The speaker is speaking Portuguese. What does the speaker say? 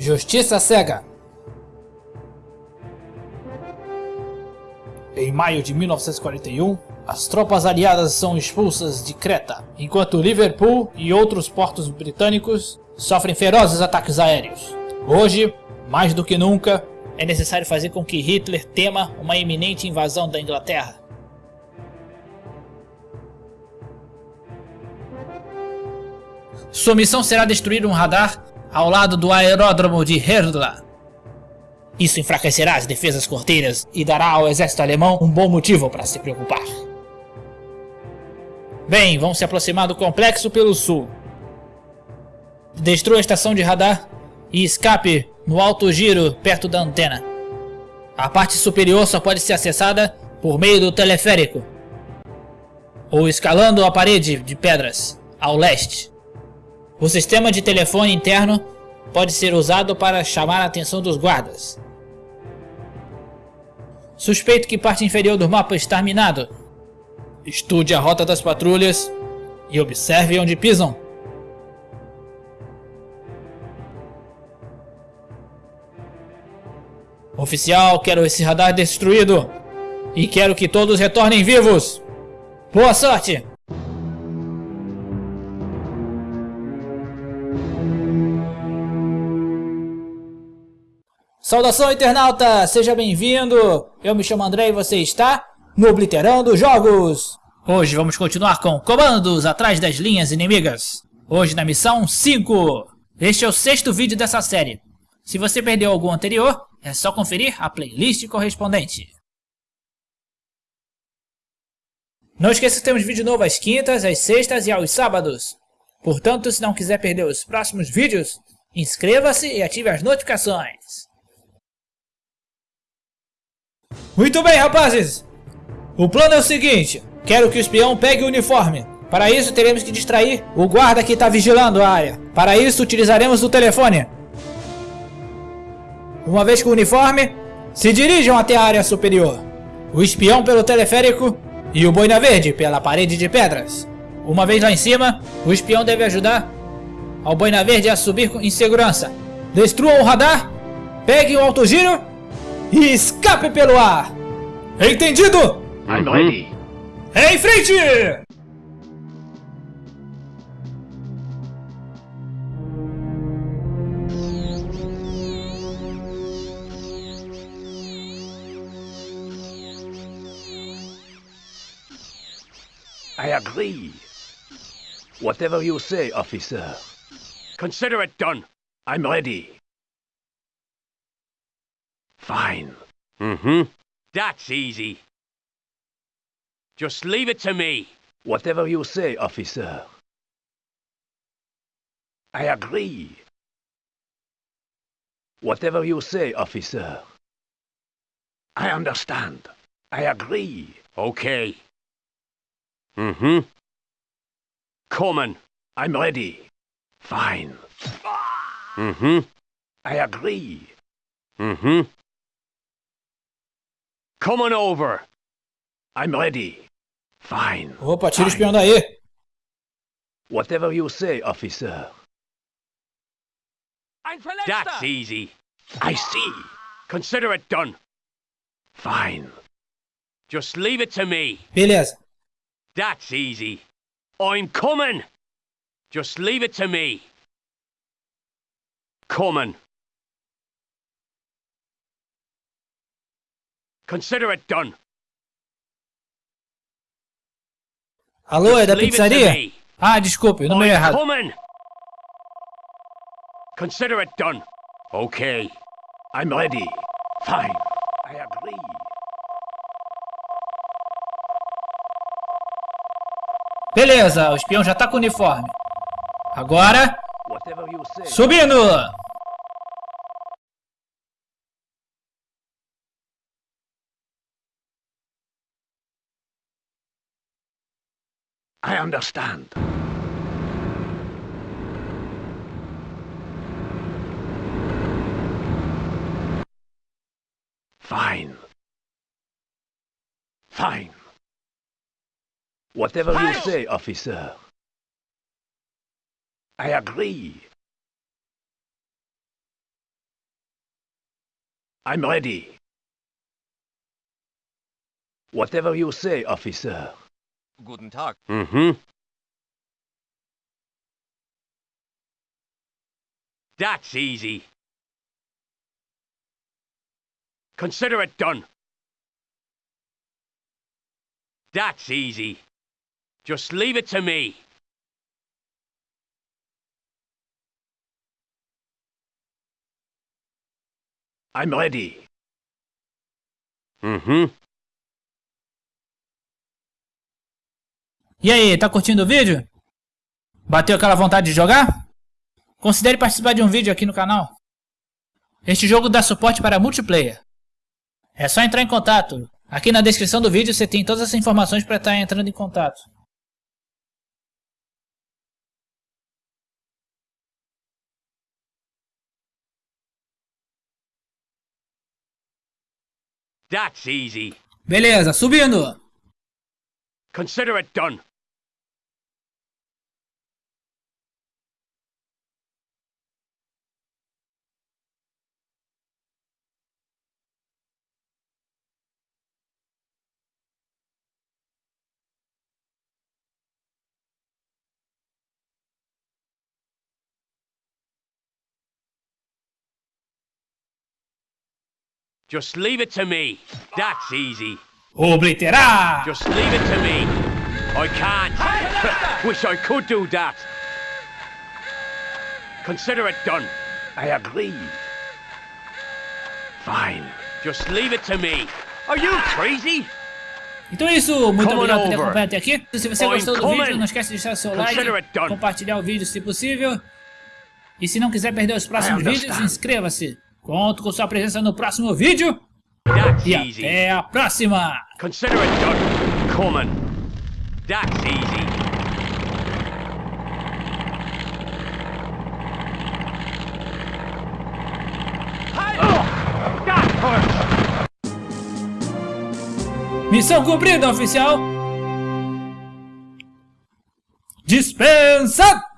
Justiça cega. Em maio de 1941, as tropas aliadas são expulsas de Creta, enquanto Liverpool e outros portos britânicos sofrem ferozes ataques aéreos. Hoje, mais do que nunca, é necessário fazer com que Hitler tema uma iminente invasão da Inglaterra. Sua missão será destruir um radar ao lado do aeródromo de Herdla. Isso enfraquecerá as defesas corteiras e dará ao exército alemão um bom motivo para se preocupar. Bem, vão se aproximar do complexo pelo sul. Destrua a estação de radar e escape no alto giro perto da antena. A parte superior só pode ser acessada por meio do teleférico ou escalando a parede de pedras ao leste. O sistema de telefone interno pode ser usado para chamar a atenção dos guardas. Suspeito que parte inferior do mapa está minado. Estude a rota das patrulhas e observe onde pisam. Oficial, quero esse radar destruído. E quero que todos retornem vivos. Boa sorte! Saudação internauta, seja bem-vindo! Eu me chamo André e você está no Obliterando Jogos! Hoje vamos continuar com comandos atrás das linhas inimigas. Hoje na missão 5. Este é o sexto vídeo dessa série. Se você perdeu algum anterior, é só conferir a playlist correspondente. Não esqueça que temos vídeo novo às quintas, às sextas e aos sábados. Portanto, se não quiser perder os próximos vídeos, inscreva-se e ative as notificações. Muito bem, rapazes! O plano é o seguinte, quero que o espião pegue o uniforme. Para isso, teremos que distrair o guarda que está vigilando a área. Para isso, utilizaremos o telefone. Uma vez com o uniforme, se dirijam até a área superior. O espião pelo teleférico e o boina verde pela parede de pedras. Uma vez lá em cima, o espião deve ajudar ao boina verde a subir em segurança. Destruam o radar, peguem o autogiro e escape pelo ar! Entendido? I'm ready. Em frente! I agree. Whatever you say, officer. Consider it done. I'm ready. Fine. Mm-hmm. That's easy. Just leave it to me. Whatever you say, officer. I agree. Whatever you say, officer. I understand. I agree. Okay. Mm-hmm. Coming. I'm ready. Fine. Mm-hmm. I agree. Mm-hmm. Come on over. I'm ready. Fine. Opa, tira o Fine. espião daí! Whatever you say, officer. That's easy. I see. Consider it done. Fine. Just leave it to me. Beleza. That's easy. I'm coming. Just leave it to me. Coming. Consider it done. Alô, é da pizzaria? Ah, desculpe, o número é errado. coming. Consider it done. Okay. I'm ready. Fine. I agree. Beleza, o espião já tá com o uniforme. Agora, subindo! I understand. Fine. Fine. Whatever you say, officer. I agree. I'm ready. Whatever you say, officer. Guten Tag. Mm-hmm. That's easy. Consider it done. That's easy. Just leave it to me. I'm ready. Mm-hmm. E aí, tá curtindo o vídeo? Bateu aquela vontade de jogar? Considere participar de um vídeo aqui no canal. Este jogo dá suporte para multiplayer. É só entrar em contato. Aqui na descrição do vídeo você tem todas as informações para estar entrando em contato. That's easy. Beleza, subindo! Consider it done. Just leave it to me. That's easy. Obliterar! Just leave it to me. I can't. Wish I could do that. Consider it done. I agree. Fine. Just leave it to me. Are you crazy? Então é isso, muito obrigado por ter acompanhado até aqui. Se você gostou do vídeo, não esquece de deixar seu like, compartilhar o vídeo se possível. E se não quiser perder os próximos vídeos, inscreva-se. Conto com sua presença no próximo vídeo. That's E easy. até a próxima! Consider it done. Coming. That's easy. Oh. Missão cumprida, oficial! Dispensa!